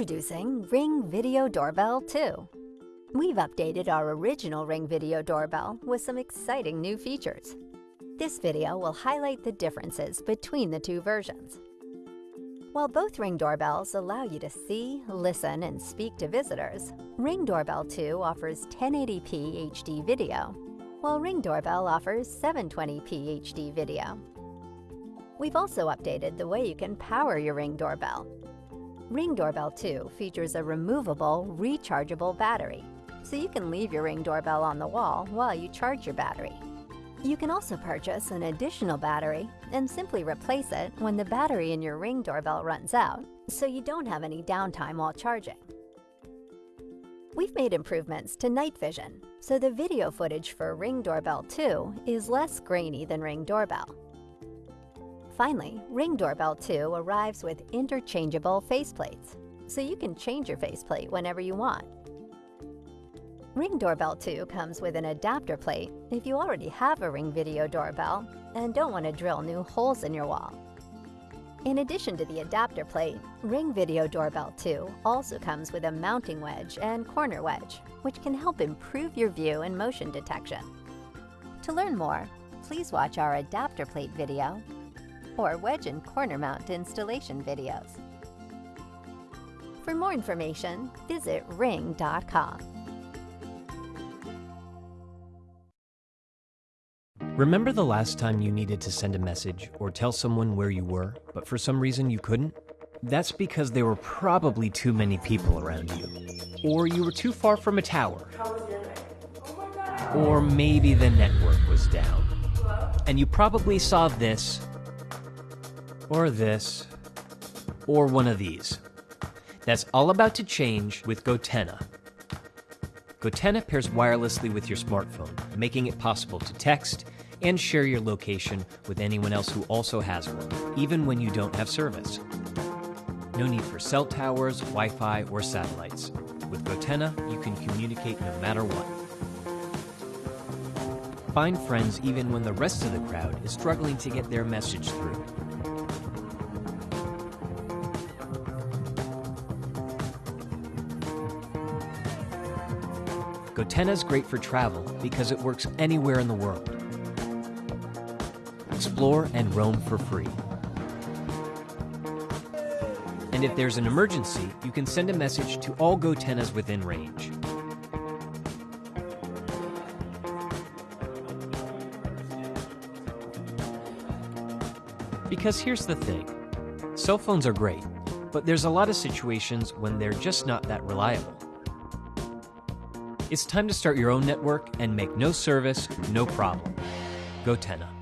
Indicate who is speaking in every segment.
Speaker 1: Introducing Ring Video Doorbell 2. We've updated our original Ring Video Doorbell with some exciting new features. This video will highlight the differences between the two versions. While both Ring doorbells allow you to see, listen, and speak to visitors, Ring Doorbell 2 offers 1080p HD video, while Ring Doorbell offers 720p HD video. We've also updated the way you can power your Ring doorbell. Ring Doorbell 2 features a removable, rechargeable battery, so you can leave your Ring doorbell on the wall while you charge your battery. You can also purchase an additional battery and simply replace it when the battery in your Ring doorbell runs out, so you don't have any downtime while charging. We've made improvements to night vision, so the video footage for Ring Doorbell 2 is less grainy than Ring Doorbell. Finally, Ring Doorbell 2 arrives with interchangeable faceplates, so you can change your faceplate whenever you want. Ring Doorbell 2 comes with an adapter plate if you already have a Ring Video Doorbell and don't want to drill new holes in your wall. In addition to the adapter plate, Ring Video Doorbell 2 also comes with a mounting wedge and corner wedge, which can help improve your view and motion detection. To learn more, please watch our adapter plate video or wedge and corner mount installation videos. For more information, visit ring.com.
Speaker 2: Remember the last time you needed to send a message or tell someone where you were, but for some reason you couldn't? That's because there were probably too many people around you. Or you were too far from a tower. Or maybe the network was down. And you probably saw this or this, or one of these. That's all about to change with Gotenna. Gotenna pairs wirelessly with your smartphone, making it possible to text and share your location with anyone else who also has one, even when you don't have service. No need for cell towers, Wi Fi, or satellites. With Gotenna, you can communicate no matter what. Find friends even when the rest of the crowd is struggling to get their message through. Gotenna's great for travel because it works anywhere in the world. Explore and roam for free. And if there's an emergency, you can send a message to all Gotennas within range. Because here's the thing cell phones are great, but there's a lot of situations when they're just not that reliable. It's time to start your own network and make no service, no problem. Go Gotenna.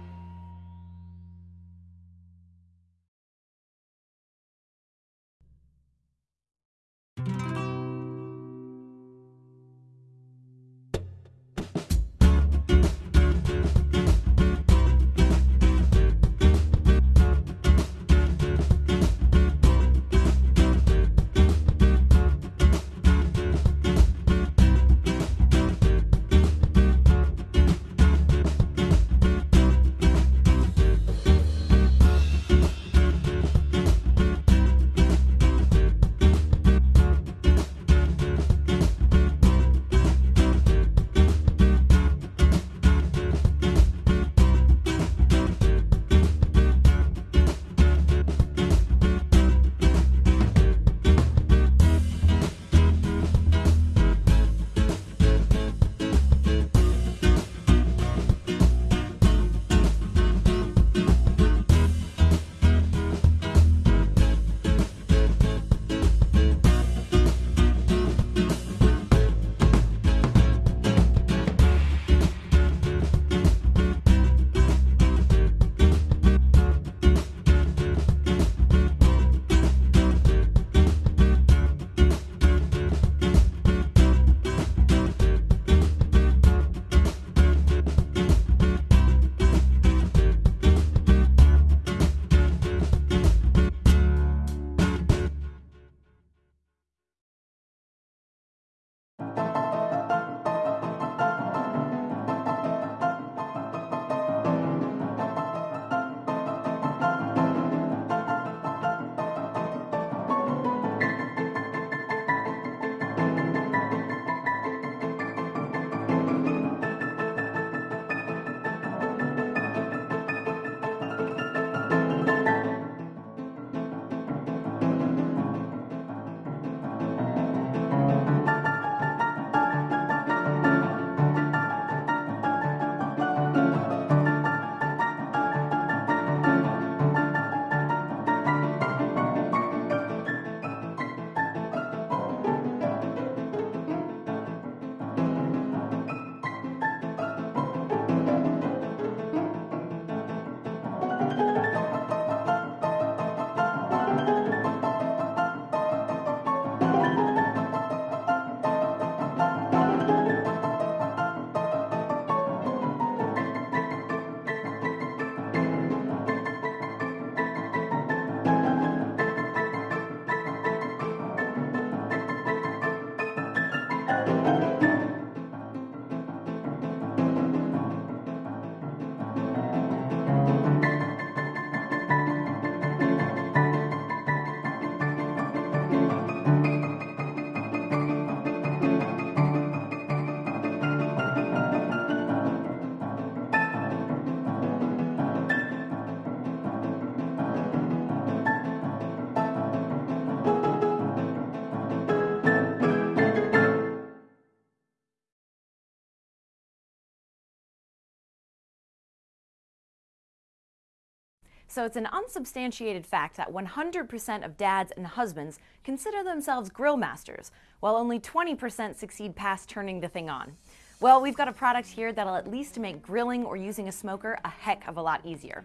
Speaker 3: So it's an unsubstantiated fact that 100% of dads and husbands consider themselves grill masters, while only 20% succeed past turning the thing on. Well, we've got a product here that'll at least make grilling or using a smoker a heck of a lot easier.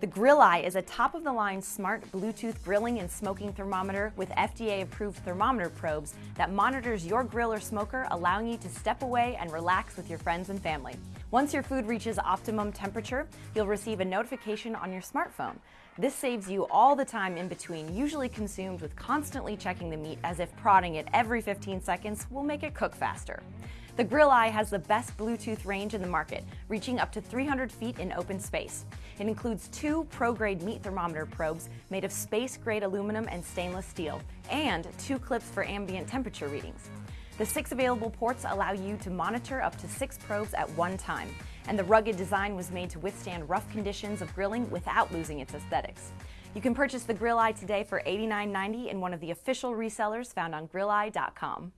Speaker 3: The GrillEye is a top-of-the-line smart Bluetooth grilling and smoking thermometer with FDA-approved thermometer probes that monitors your grill or smoker, allowing you to step away and relax with your friends and family. Once your food reaches optimum temperature, you'll receive a notification on your smartphone. This saves you all the time in between, usually consumed with constantly checking the meat as if prodding it every 15 seconds will make it cook faster. The GrillEye has the best Bluetooth range in the market, reaching up to 300 feet in open space. It includes two pro-grade meat thermometer probes made of space-grade aluminum and stainless steel, and two clips for ambient temperature readings. The six available ports allow you to monitor up to six probes at one time, and the rugged design was made to withstand rough conditions of grilling without losing its aesthetics. You can purchase the GrillEye today for $89.90 in one of the official resellers found on grilleye.com.